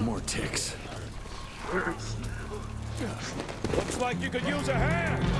More ticks. Looks like you could use a hand.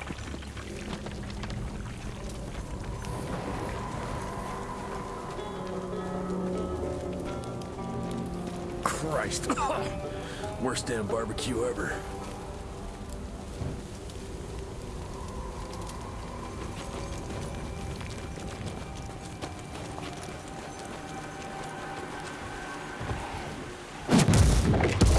Christ. Worst damn barbecue ever. you